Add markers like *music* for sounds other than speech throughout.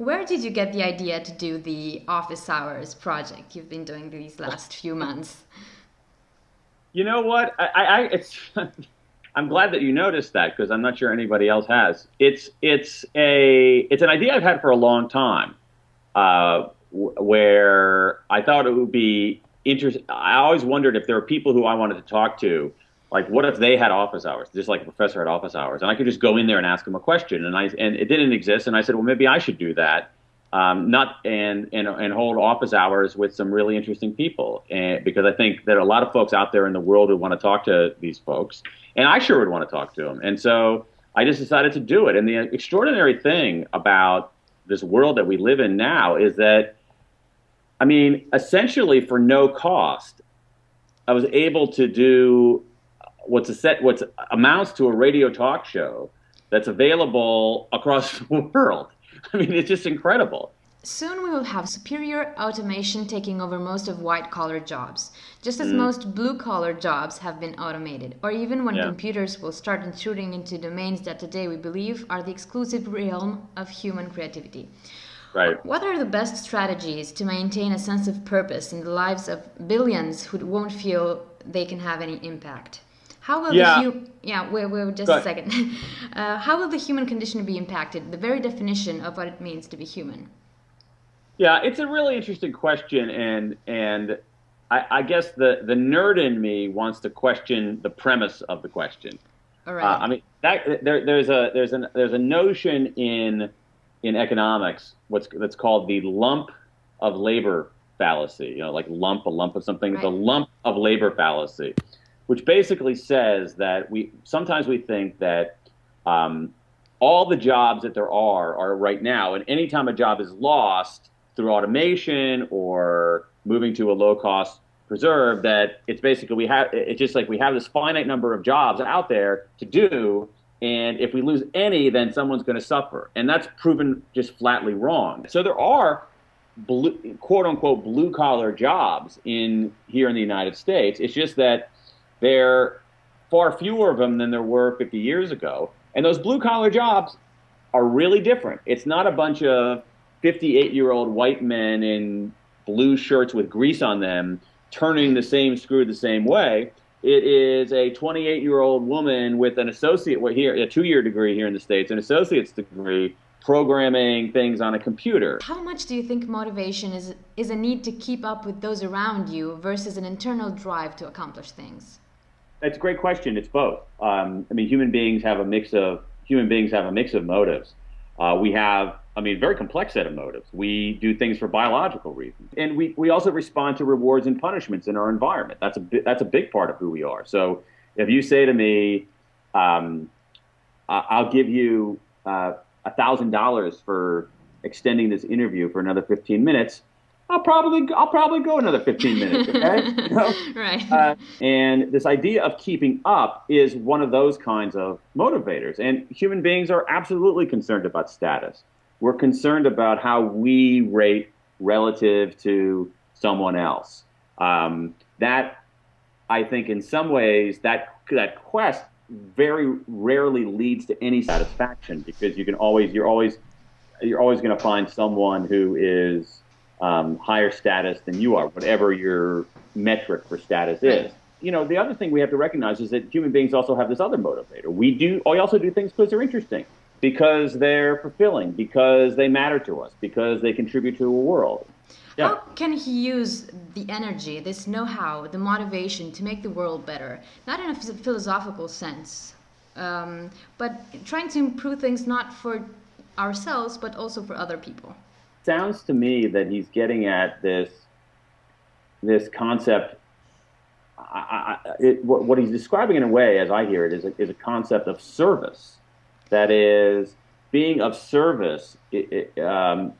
Where did you get the idea to do the office hours project you've been doing these last few months? You know what? I, I it's. *laughs* I'm glad that you noticed that because I'm not sure anybody else has. It's it's a it's an idea I've had for a long time, uh, where I thought it would be interesting. I always wondered if there were people who I wanted to talk to, like what if they had office hours, just like a professor had office hours, and I could just go in there and ask them a question, and I and it didn't exist, and I said, well, maybe I should do that. Um, not and, and and hold office hours with some really interesting people, and because I think there are a lot of folks out there in the world who want to talk to these folks, and I sure would want to talk to them, and so I just decided to do it. And the extraordinary thing about this world that we live in now is that, I mean, essentially for no cost, I was able to do what's a set what amounts to a radio talk show that's available across *laughs* the world I mean, it's just incredible. Soon we will have superior automation taking over most of white collar jobs, just as mm. most blue collar jobs have been automated, or even when yeah. computers will start intruding into domains that today we believe are the exclusive realm of human creativity. Right. What are the best strategies to maintain a sense of purpose in the lives of billions who won't feel they can have any impact? How will yeah. the hu- yeah wait, wait just a second. *laughs* Uh, how will the human condition be impacted? The very definition of what it means to be human. Yeah, it's a really interesting question, and and I, I guess the the nerd in me wants to question the premise of the question. All right. Uh, I mean, that, there, there's a there's an there's a notion in in economics what's that's called the lump of labor fallacy. You know, like lump a lump of something. Right. The lump of labor fallacy which basically says that we sometimes we think that um, all the jobs that there are are right now, and anytime a job is lost through automation or moving to a low cost preserve, that it's basically we have it's just like we have this finite number of jobs out there to do, and if we lose any, then someone's going to suffer, and that's proven just flatly wrong. So there are blue, quote unquote blue collar jobs in here in the United States. It's just that there are far fewer of them than there were 50 years ago. And those blue collar jobs are really different. It's not a bunch of 58 year old white men in blue shirts with grease on them turning the same screw the same way. It is a 28 year old woman with an associate here, a two year degree here in the States, an associate's degree programming things on a computer. How much do you think motivation is is a need to keep up with those around you versus an internal drive to accomplish things? That's a great question. It's both. Um, I mean, human beings have a mix of human beings have a mix of motives. Uh, we have, I mean, very complex set of motives. We do things for biological reasons, and we, we also respond to rewards and punishments in our environment. That's a that's a big part of who we are. So if you say to me, um, "I'll give you uh, a thousand dollars for extending this interview for another 15 minutes," I'll probably I'll probably go another 15 minutes. Okay, *laughs* you know? right. Uh, and this idea of keeping up is one of those kinds of motivators. And human beings are absolutely concerned about status. We're concerned about how we rate relative to someone else. Um, that I think, in some ways, that that quest very rarely leads to any satisfaction because you can always you're always you're always going to find someone who is um, higher status than you are, whatever your metric for status is. You know, the other thing we have to recognize is that human beings also have this other motivator. We do, we also do things because they're interesting, because they're fulfilling, because they matter to us, because they contribute to a world. Yeah. How can he use the energy, this know-how, the motivation to make the world better? Not in a philosophical sense, um, but trying to improve things not for ourselves, but also for other people sounds to me that he's getting at this this concept. I, I, it, what, what, he's describing in a way, as I hear it, is a, is a concept of service. That is, being of service it, it, um,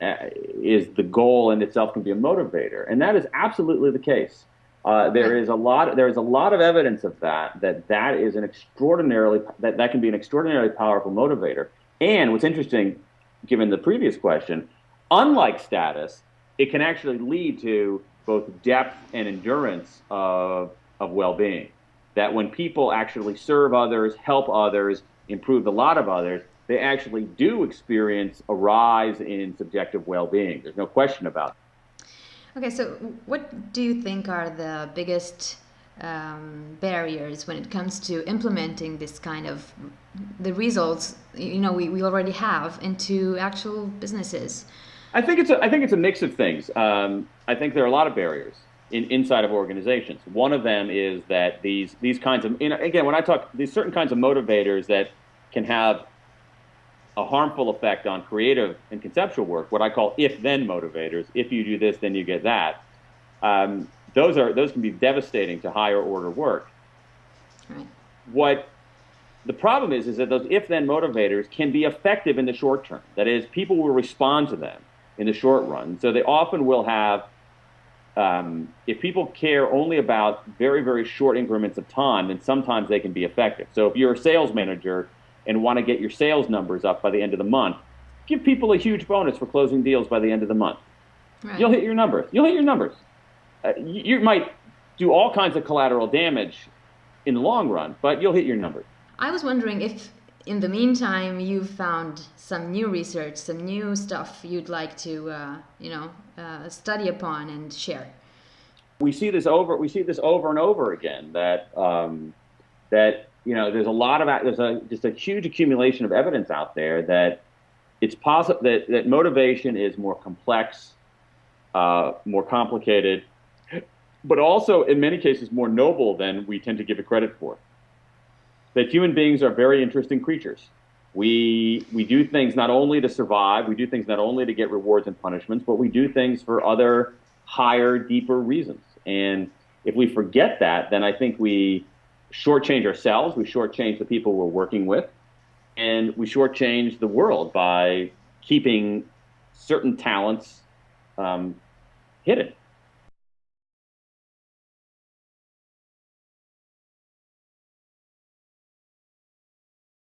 is the goal in itself can be a motivator, and that is absolutely the case. Uh, there is a lot. There is a lot of evidence of that. That that is an extraordinarily that that can be an extraordinarily powerful motivator. And what's interesting, given the previous question, Unlike status, it can actually lead to both depth and endurance of, of well being. That when people actually serve others, help others, improve the lot of others, they actually do experience a rise in subjective well-being. There's no question about it. Okay, so what do you think are the biggest um, barriers when it comes to implementing this kind of the results you know we, we already have into actual businesses? I think it's a, I think it's a mix of things. Um, I think there are a lot of barriers in, inside of organizations. One of them is that these these kinds of you know, again when I talk these certain kinds of motivators that can have a harmful effect on creative and conceptual work, what I call if-then motivators. If you do this, then you get that. Um, those are those can be devastating to higher order work. Right. What the problem is is that those if-then motivators can be effective in the short term. That is, people will respond to them in the short run. So they often will have. Um, if people care only about very, very short increments of time, then sometimes they can be effective. So if you're a sales manager and want to get your sales numbers up by the end of the month, give people a huge bonus for closing deals by the end of the month. Right. You'll hit your numbers. You'll hit your numbers. Uh, you, you might do all kinds of collateral damage in the long run, but you'll hit your numbers. I was wondering if, in the meantime, you've found some new research, some new stuff you'd like to, uh, you know, uh, study upon and share. We see this over. We see this over and over again. That um, that you know, there's a lot of there's a just a huge accumulation of evidence out there that it's possible that, that motivation is more complex, uh, more complicated, but also in many cases more noble than we tend to give it credit for. That human beings are very interesting creatures. We we do things not only to survive, we do things not only to get rewards and punishments, but we do things for other higher, deeper reasons. And if we forget that, then I think we shortchange ourselves, we shortchange the people we're working with, and we shortchange the world by keeping certain talents um, hidden.